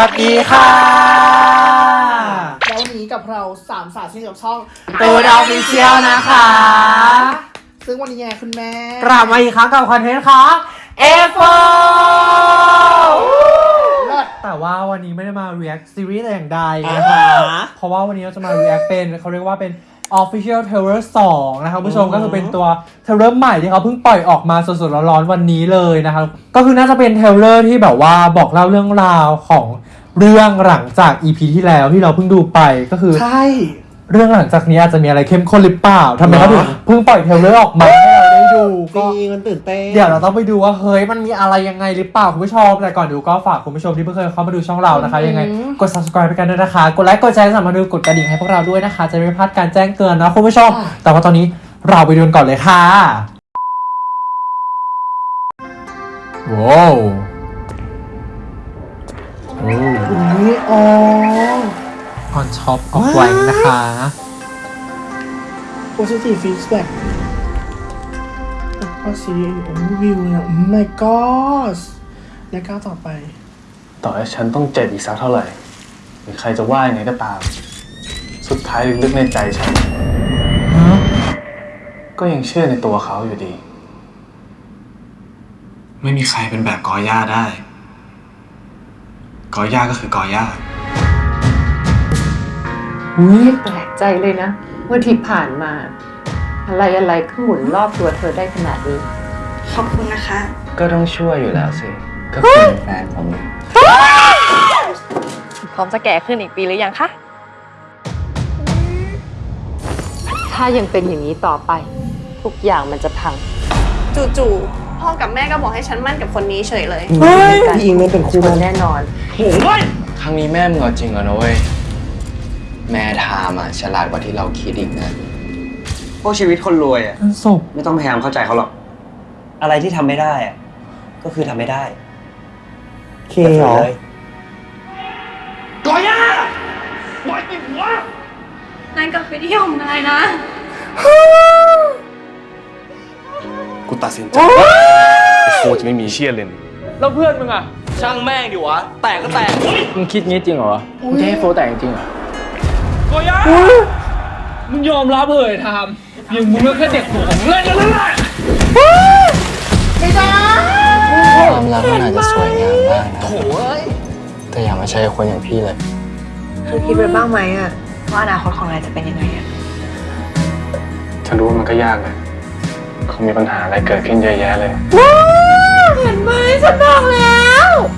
วัสดีค่ะ แล้ววันนี้กับเราสามสาวที่กับช่องตูนออฟฟิเชียลนะคะ ซึ่งวันนี้ไงคุณแม่กลับมาอีกครั้งกับคอนเทนต์ของ F4 เลิศแต่ว่าวันนี้ไม่ได้มา react ซีรีส์แต่อย่างใดอ่านะคะฮะเพราะว่าวันนี้เราจะมา react เป็นเขาเรียกว่าเป็น official trailer 2 นะครับคุณผู้ชมอือฮึก็คือเป็นตัว trailer ใหม่ที่เขาเพิ่งปล่อยออกมาสดๆร้อนๆวันนี้เลยนะครับ ก็คือน่าจะเป็น trailer ที่แบบว่าบอกเล่าเรื่องราวของ เรื่องหลังจาก EP ที่แล้วที่เราเพิ่งดูไปก็คือ ใช่ เรื่องหลังจากนี้อาจจะมีอะไรเข้มข้นหรือเปล่าทำไมเขาถึงเพิ่งปล่อย trailer ออกมาให้เราได้ดูจก็ ริงมันตื่นเต้น เดี๋ยวเราต้องไปดูว่าเฮ้ยมันมีอะไรยังไงหรือเปล่าคุณผู้ชมแต่ก่อนดูก็ฝากคุณผู้ชมที่เพิ่งเคยเข้ามาดูช่องเรานะคะ ยังไงกด subscribe ไปกันด้วยนะคะ กดไลค์กดแชร์สามารถดูกดกระดิ่งให้พวกเราด้วยนะคะ จะไม่พลาดการแจ้งเตือนนะคุณผู้ชมแต่ว่าตอนนี้เราไปดูกันก่อนเลยค่ะว้าว โอ้นี่อ๋อ on top of wine นะคะ positive feedback ก็ซีรีส์โอ้วิวเนี่ย oh my god และก้าวต่อไป ต่อให้ฉันต้องเจ็บอีกสักเท่าไหร่ หรือใครจะว่ายังไงก็ตาม สุดท้ายลึกๆในใจฉัน ก็ยังเชื่อในตัวเขาอยู่ดี ไม่มีใครเป็นแบบกอย่าได้ กอย่าก็คือกอย่าอุ้ยแปลกใจเลยนะว่าที่ผ่านมา อะไรอะไรก็หมุนรอบตัวเธอได้ขนาดนี้ ขอบคุณนะคะ ก็ต้องช่วยอยู่แล้วสิ ก็เป็นแฟนผมพร้อมจะแก่ขึ้นอีกปีหรือยังคะ ถ้ายังเป็นอย่างนี้ต่อไป ทุกอย่างมันจะพัง จู่ๆ พ่อกับแม่ก็บอกให้ฉันมั่นกับคนนี้เฉยเลยพี่อิงไม่เป็นคู่ชัวมันร์แน่นอนครั้งนี้แม่มึงเอาจริงเหรอนะเว้ยแม่ทามอะฉลาดกว่าที่เราคิดอีกนะพวกชีวิตคนรวยอะศพไม่ต้องพยายามเข้าใจเขาหรอก อะไรที่ทำไม่ได้อะก็คือทำไม่ได้เคเหรอเลยนายกลับไปเที่ยวของนายนะ กูตัดสินใจโคจะไม่มีเชี่ยเลนแล้วเพื่อนมึงอะช่างแม่งดิวะ แตกก็แตก มึงคิดงี้จริงเหรอมึงจะให้โฟแตกจริงเหรอโกย่ามึงยอมรับเลยทามอย่างมึงก็แค่เด็กหัวของเล่นกันนั่นแหละความรักมันอาจจะสวยงามมากนะแต่อย่ามาใช้คนอย่างพี่เลยเธอคิดไว้บ้างไหมอะว่าอนาคตของนายจะเป็นยังไงอะฉันรู้ว่ามันก็ยากแหละ คงมีปัญหาอะไรเกิดขึ้นเยอะแยะเลย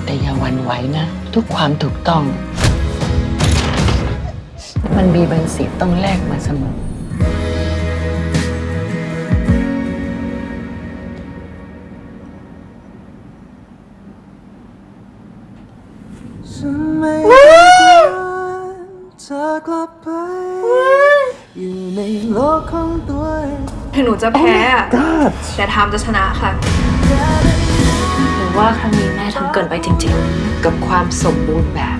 แต่อย่าหวันไหวนะ ทุกความถูกต้อง มันมีบางสิ่งต้องแลกมาเสมอ งหนูจะแพ้อะแต่ทามจะชนะค่ะหรือว่าครั้งนี้แม่ทำเกินไปจริงๆ กับความสมบูรณ์แบบ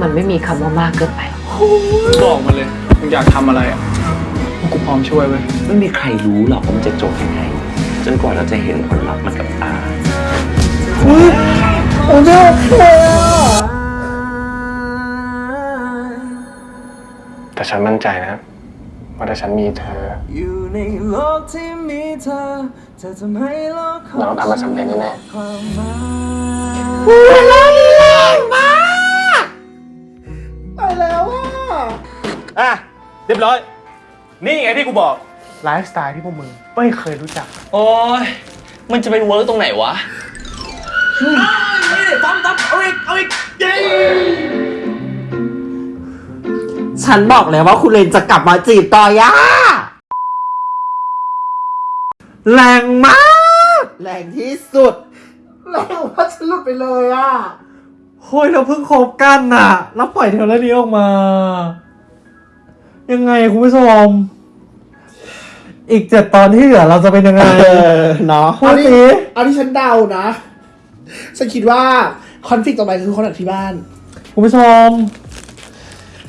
มันไม่มีคำว่ามากเกินไปหรอบอกมาเลยมึงอยากทำอะไรอะกูพร้อมช่วยเว้ยไม่มีใครรู้หรอกว่ามันจะจบยังไง จนกว่าเราจะเห็นผลลัพธ์มันกับตาอุ้ยโอ้ยแต่ฉันมั่นใจนะ ว่าถ้าฉันมีเธออยู่ในโลกที่มีเธอจะทำให้โลกของเราทำมันสำเร็จแน่ความหมายไปแล้วอะอะเรียบร้อย นี่ไงที่กูบอกไลฟ์สไตล์ที่พวกมึงไม่เคยรู้จัก โอ้ยมันจะไป work ตรงไหนวะ ฉันบอกแล้วว่าคุณเลนจะกลับมาจีบต่อย่าแรงมาก แรงที่สุด แรงว่าฉันหลุดไปเลยอะเฮ้ยเราเพิ่งคบกันน่ะ แล้วปล่อย trailer นี้ออกมา ยังไงคุณผู้ชม อีกเจ็ดตอนที่เหลือเราจะเป็นยังไงเออเนาะพูดเอาสิที่เอาที่ฉันเดานะ ฉันคิดว่า conflict ต่อไปคือคนอที่บ้าน คุณผู้ชม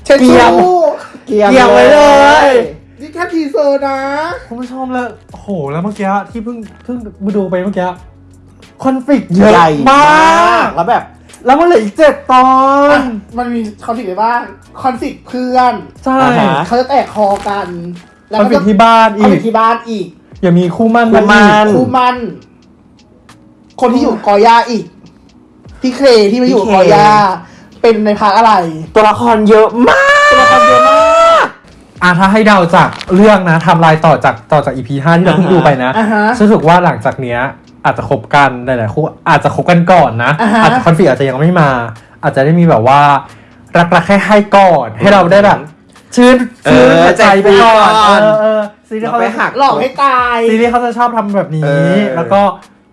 เช็ดเกียมชู้เกียมเกียมไว้เลย นี่แค่ทีเซอร์นะ คุณผู้ชมแล้วโอ้โหแล้วเมื่อกี้ที่เพิ่งเพิ่งมาดูไปเมื่อกี้คอนฟ lict เยอะใหญ่มามากกแล้วแบบ แล้วมันเหลืออีกเจ็ดตอน มันมีคอนฟ lict อะไรบ้างคอนฟ lict เพื่อนใช่อ่าฮะเขาจะแตกคอกัน แล้วมันก็เป็นจะที่บ้านเอาอีไปกที่บ้านอีก อย่ามีคู่มั่นคู่มั่นอีกคู่มันคนที่อยู่กอย่าอีก พี่เคที่มาอยู่พี่กเคอย่า เป็นในพักอะไร ตัวละครเยอะมาก ตัวละครเยอะมาก อะถ้าให้เดาจากเรื่องนะไทำลายต่อจากต่อจากอีพีห้าที่เราเพิ่งดูไปนะอ่าฮะรู้สึกว่าหลังจากเนี้ยอาจจะคบกันหลายๆคู่อาจจะคบกันก่อนนะ อ่าฮะ อาจจะคอนฟ lict อาจจะยังไม่มา อาจจะได้มีแบบว่ารักรักให้ให้ก่อน ให้เราได้แบบชื่นเอชื่อนหัวใจไปก่อนใจไปก่อน เออเออซีรีส์เราเขาไปจะหัก หลอกให้ตาย ซีรีส์เขาจะชอบทำแบบนี้ เออ แล้วก็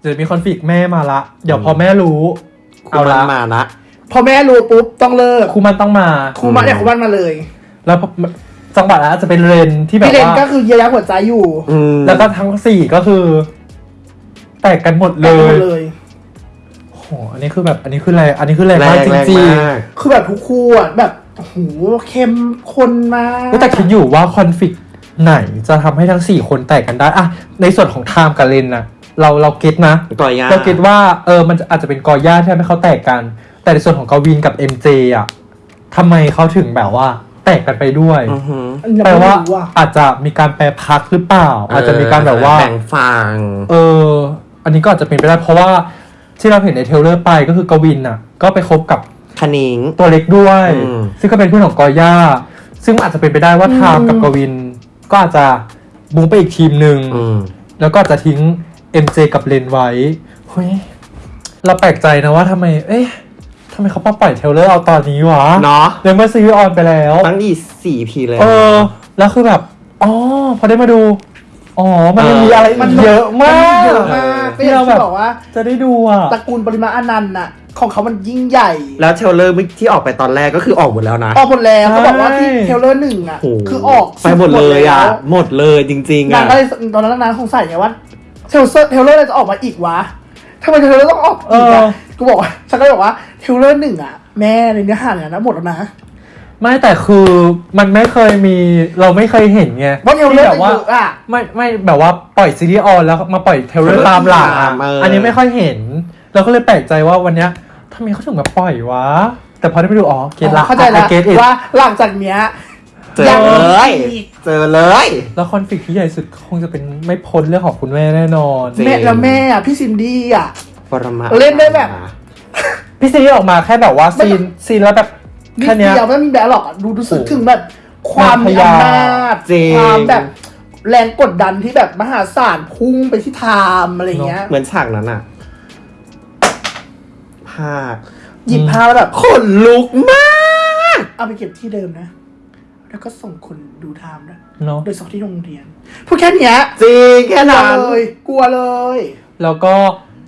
เดี๋ยวมีคอนฟ lict แม่มาละ เดี๋ยวพอแม่รู้ เอาเอาละละมาละ พอแม่รู้ปุ๊บต้องเลิกครูมันต้องมา ครูมันเนี่ยครูมันมาเลย แล้วจังหวะนั้นอาจจะเป็นเรนที่แบบพี่เลนว่าก็คือเยียวยาหัวใจอยู่อืมแล้วก็ทั้งสี่ก็คือ แตกกันหมดเลแต่หมยดเลย โอ้โห อันนี้คือแบบ อันนี้คือแรงอันนี้คือแรงแรมากงจแรงริงมาก คือแบบทุกคู่อะแบบโอ้โหเข้มข้นมากๆแต่คิดอยู่ว่าคอนฟ lict ไหนจะทำให้ทั้งสี่คนแตกกันได้อะในส่วนของไทม์กับเรนนะเราเรา get นะ กอหญ้าเรา get ว่า เออ มันอาจจะเป็นกอหญ้าที่ทำให้เขาแตกกัน แต่ในส่วนของกวินกับ MJ อะทำไมเขาถึงแบบว่า แตกกันไปด้วย อือหืออันนี้แปลเราว่าไม่รู้อะอาจจะมีการแปรพักตร์หรือเปล่า อาจจะมีการแบบว่า แบ่งฝั่ง เออ อันนี้ก็อาจจะเป็นไปได้เพราะว่าที่เราเห็นในเทรลเลอร์ไปก็คือกวินน่ะ ก็ไปคบกับคนิ้ง ตัวเล็กด้วย อืม ซึ่งก็เป็นเพื่อนของกอหญ้า ซึ่งอาจจะเป็นไปได้ว่าไทม์กับกวิน ก็อาจจะมุ่งไปอีกทีมหนึ่ง อืม แล้วก็อาจจะทิ้ง MJ กับเลนไว้เฮ้ยเราแปลกใจนะว่าทำไม เอ๊ะ ทำไมเขามาปล่อยเทรลเลอร์เอาตอนนี้วะเนาะในเมื่อซีรีส์ on ไปแล้วตั้งสี่ EP เลย เออ แล้วคือแบบอ๋อพอได้มาดู อ๋อ มันยังเออมีอะไรมันเยอะมากเยอะมากก็อย่างที่บอกว่า จะได้ดูอะตระกูลปริมาอนันต์น่ะของเขามันยิ่งใหญ่ แล้วเทรลเลอร์ที่ออกไปตอนแรกก็คือออกหมดแล้วนะ ออกหมดแล้วใช่เขาบอกว่าที่เทรลเลอร์หนึ่งอะโโคือออกไปหมดเลยอะแล้วหมดเลยจริงๆนาอะงก็เลยตอนนั้นนางคงใส่ไงว่าเทรลเลอร์เทรลเลอร์อะไรจะออกมาอีกวะทำไมเทรลเลอร์ต้องออกอีกเออะอ กูบอกว่าฉันก็เลยบอกว่าเทรลเลอร์หนึ่งอะ แม่ในเนื้อหาเนี่ยนะหมดแล้วนะ ไม่แต่คือมันไม่เคยมีเราไม่เคยเห็นไงว่าเทรลเลอร์ที่จะแบบว่าเยอะอะไม่ไม่แบบว่าปล่อยซีรีส์ออนแล้วมาปล่อยเทรลเลอร์ตามหลังอะเอออั อันนี้ไม่ค่อยเห็น เราก็เลยแปลกใจว่าวันเนี้ยทำไมเขาถึงมาปล่อยวะ แต่พอได้ไปดูอ๋อ get ละเข้าใจแล้ว get อิว่าหลังจากเนี้ย เจอเลย เจอเลย แล้วคอนฟ lict ที่ใหญ่สุดคงจะเป็นไม่พ้นเรื่องของคุณแม่แน่นอน จริง แม่แล้วแม่อะพี่ซินดี้อะ ปรมาเล่นได้แบบ พี่ซีรีส์ออกมาแค่แบบว่า scene scene แล้วแบบนิแค่ดเนี้ยเดียวไม่มีแบลหรอกอะดูรู้สึกโอ้โหถึงแบบ ความมีพยาอำนาจจริงความแบบแรงกดดันที่แบบมหาศาลพุ่งไปที่ไทม์อะไรเงี้ย เหมือนฉากนั้นอะภาคหยิบผ้าแล้วแบบขนลุกมาก เอาไปเก็บที่เดิมนะ แล้วก็ส่งคนดูไทม์นะเนาะโดยเฉพาะที่โรงเรียนพูดแค่เนี้ยจริงแค่กลัวนั้นเลย กลัวเลย แล้วก็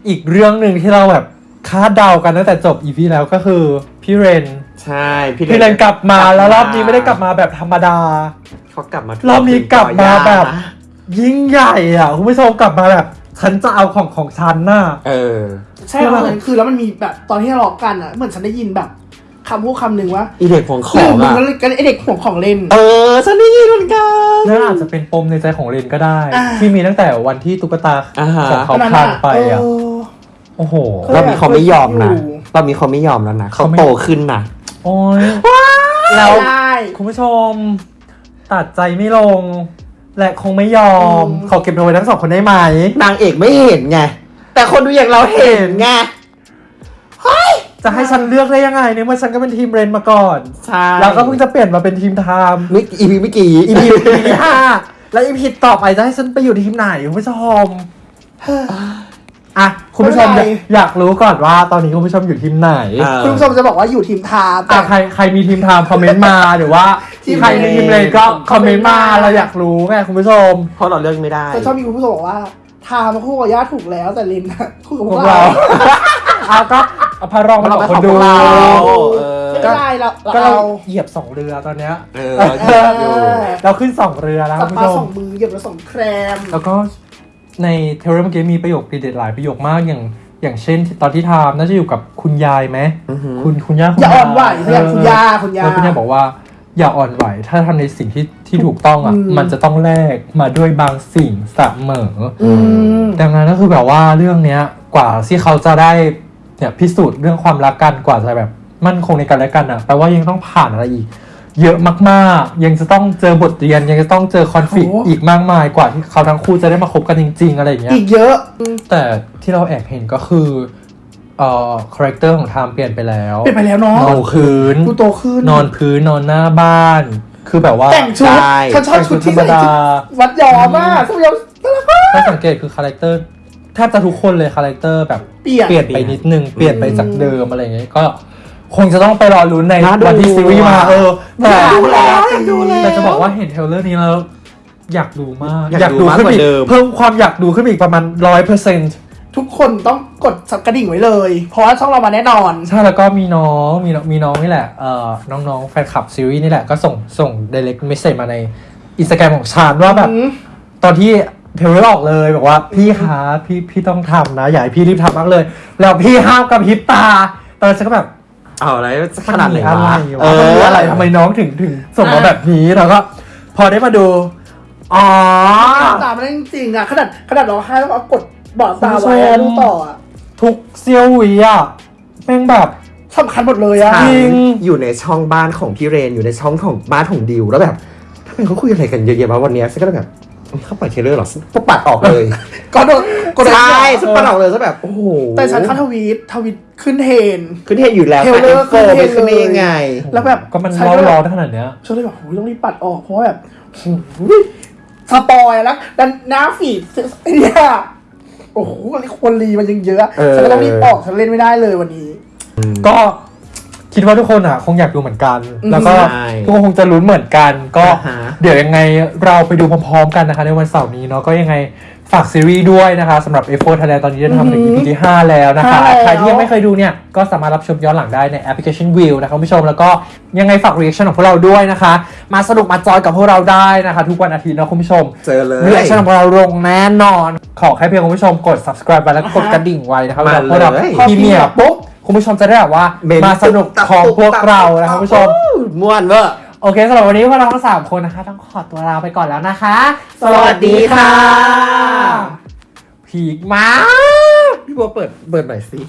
อีกเรื่องหนึ่งที่เราแบบคาดเดากันตั้งแต่จบอีพีแล้วก็คือพี่เรน ใช่ พี่พี่เรนกลับมาแล้วรอบนี้ไม่ได้กลับมาแบบธรรมดา เขากลับมารอบนี้กลับมาแบบนะยิ่งใหญ่อะคุณผู้ชมกลับมาแบบ ฉันจะเอาของของฉันน่ะ เออ ใช่ค่ะคือแล้วมันมีแบบตอนที่ทะเลาะกันอะเหมือนฉันได้ยินแบบคำพูดคำหนึ่งว่าอีเด็กของขลืองมมึงอะ ก็เลยกันไอเด็กห่วงของเล่น เออฉันได้ยินเหมือนกัน นั่นอาจจะเป็นปมในใจของเรนก็ได้ อ่า ที่มีตั้งแต่วันที่ตุ๊กตาอ่าฮะ ของเขานั้นพลาอะนไปอะ เออ โอ้โหก็รอบนี้เขาไม่ยอมนะอยู่รอบนี้เขาไม่ยอมแล้วนะเขาเขาไม่โตขึ้นนะโอ้ยแล้แล้ววได้คุณผู้ชม ตัดใจไม่ลง และคงไม่ยอมอืมขอเก็บเอาไว้ทั้งสองคนได้ไหม นางเอกไม่เห็นไง แต่คนดูอย่างเราเห็นไงจะให้ฉันเลือกได้ยังไงเนี่ยเมื่อฉันก็เป็นทีมเรนมาก่อนใช่แล้วก็เพิ่งจะเปลี่ยนมาเป็นทีมไทม์มิก EP เมื่อกี้ EP EP ห้าแล้ว EP ต่อไปจะให้ฉันไปอยู่ทีมไหนคุณผู้ชม อะคุณผู้ชมไม่อเป็นยากไร อยากรู้ก่อนว่าตอนนี้คุณผู้ชมอยู่ทีมไหนเออ คุณผู้ชมจะบอกว่าอยู่ทีมไทม์แต่ อะใครใครมีทีมไทม์คอมเมนต์มาหรือว่าทีม ใครมีทีมเรนก็คอมเมนต์มาคอมเมนต์มาเราอยากรู้ไงคุณผู้ชม เพราะเราเลือกไม่ได้ แต่ชอบมีคุณผู้ชมบอกว่าไทม์คู่กับย่าถูกแล้วแต่ลินน่ะคู่กับพพววกกเรา เรา เอาก็เอาพารองมาบอกคนดู เราเออ ไม่ได้เราก็เราเราเหยียบสองเรือตอนเนี้ย เออเราเหยียบอยู่ เราขึ้นสองเรือแล้วสัคุบณปลาผู้ชสมองมือเหยียบแล้วสองแครม แล้วก็ ในเทเลเมื่อกี้มีประโยคเด็ดๆหลายประโยคมากอย่างอย่างเช่น ตอนที่ทามน่าจะอยู่กับคุณยายไหมอือหือคุณคุณย่าคุณอย่าอ่อนไหวเอย่างคุณยาคุณยาแล้วคุณย่าบอกว่า อย่าอ่อนไหว ถ้าทำในสิ่งที่ที่ถูกต้องอะอืมมันจะต้องแลกมาด้วยบางสิ่งเสมออืมดังนั้นก็คือแบบว่าเรื่องเนี้ย กว่าที่เขาจะได้เนี่ยพิสูจน์เรื่องความรักกันกว่าจะแบบมั่นคงในกันและกันอะแปลว่ายังต้องผ่านอะไรอีก เยอะมากๆ ยังจะต้องเจอบทเรียน ยังจะต้องเจอคอนฟ lict โอ้ อีกมากมายกว่าที่เขาทั้งคู่จะได้มาคบกันจริง ๆ อะไรอย่างเงี้ย อีกเยอะ แต่ที่เราแอบเห็นก็คือเอ่อคาแรคเตอร์ของไทม์เปลี่ยนไปแล้วเปลี่ยนไปแล้วเนาะนอนพื้นดูโตขึ้นนอนพื้นนอนหน้าบ้าน คือแบบว่าแต่งชุดใช่ ฉันชอบชุดที่แต่งชุดธรรมใส่ดาชุดวัดยอมากสมัยยอมน่ารักมาก ถ้าสังเกตคือคาแรคเตอร์แทบจะทุกคนเลยคาแรคเตอร์แบบเปลี่ยน เปลี่ยนไปนิดนึง เปลี่ยนไปจากเดิมอะไรอย่างเงี้ยก็ คงจะต้องไปรอลุ้นในน่าดูวันที่ซีรีส์มาอะเออแต่อยากดูแล้วอยากดูแล้วแต่จะบอกว่าเห็นเทรลเลอร์นี้แล้ว อยากดูมากอยากดูมากขึ้นกว่าอีกเดิม เพิ่มความอยากดูขึ้นอีกประมาณร้อยเปอร์เซ็นต์ทุกคนต้องกดสับกระดิ่งไว้เลย เพราะว่าช่องเรามาแน่นอน ใช่แล้วก็มีน้องมีน้องมีน้องนี่แหละเอ่อน้องๆแฟนคลับซีรีส์นี่แหละก็ส่งส่ง direct message มาในอินสตาแกรมของชานว่าแบบอืมตอนที่เทรลเลอร์ออกเลยบอกว่าพี่คะพี่พี่ต้องทำนะ อยากให้พี่รีบทำมากเลย แล้วพี่ห้ามกับพริบตา ตอนนั้นฉันก็แบบ เอาอะไรขนาดไหนมัวะมีเออะไรวะมันมีออะไรทำไมน้องถึงถึงส่งมาแบบนี้แล้วก็ พอได้มาดู อ๋อตามไม่ได้จริงๆอะขนาดขนาดร้องไห้แล้วเอากดบอดตาไว้คุณผู้ชอะมดูต่ออะทุกเซียวหวีอะแม่งแบบสำคัญหมดเลยอะจริงอยู่ในช่องบ้านของพี่เรนอยู่ในช่องของบ้านของดิวแล้วแบบทำไมเขาคุยอะไรกันเยอะแยะมาวันเนี้ยฉันก็เลยแบบ เขาปล่อยเทรลเลอร์เหรอก็ปัดออกเลย ก็โดนก็โดนใช่ฉันปัดออกเลยซะแบบโอ้โหแต่ฉันเข้าทวีตทวีตขึ้นเทรนด์ขึ้นเทรนอยู่แล้วเทรลแต่เลอเอ็ร์นโฟไม่ขึ้นได้ยังไง แล้วแบบก็มันฉัเล่าก็แบบร้อนขนาดเนี้ยฉันเลยแบบโอ้ยต้องรีบปัดออกเพราะว่าแบบโอ้ยสปอยแล้วดันหน้าฟีดไอ้เนี่ยโอ้โหคนรีมันยังเยอะเออฉันก็ต้องรีบออกฉันเล่นไม่ได้เลยวันนี้ ก็ คิดว่าทุกคนอะ คงอยากดูเหมือนกันอืมแล้วก็ใช่ทุกคนคงจะลุ้นเหมือนกัน ก็อ่าฮะ เดี๋ยวยังไงเราไปดูพร้อมๆกันนะคะ ในวันเสาร์นี้เนาะก็ยังไงฝากซีรีส์ด้วยนะคะสำหรับ F4 Thailand ตอนนี้ได้ทำถึง EP ที่ 5 แล้วนะคะห้าแล้ว ใครที่ยังไม่เคยดูเนี่ย ก็สามารถรับชมย้อนหลังได้ในแอปพลิเคชัน Viu นะคะคุณผู้ชมแล้วก็ยังไงฝาก reaction ของพวกเราด้วยนะคะ มาสนุกมาจอยกับพวกเราได้นะคะ ทุกวันอาทิตย์เนาะคุณผู้ชม เจอเลย reaction ของเราลงแน่นอน ขอแค่เพียงคุณผู้ชมกด subscribe ไปแล้วก็กดกระดิ่งไว้นะครับมาเวลาพวกเราเลย premiere ปุ๊บ คุณผู้ชมจะได้แบบว่าเม้นมาสนุกของพวกเรานะครับ คุณผู้ชม ม่วนเวอร์ โอเคสำหรับวันนี้พวกเราทั้งสามคนนะคะ ต้องขอตัวลาไปก่อนแล้วนะคะ สวัสดีค่ะ พีกมาก พี่บัวเปิดเปิดหน่อยสิ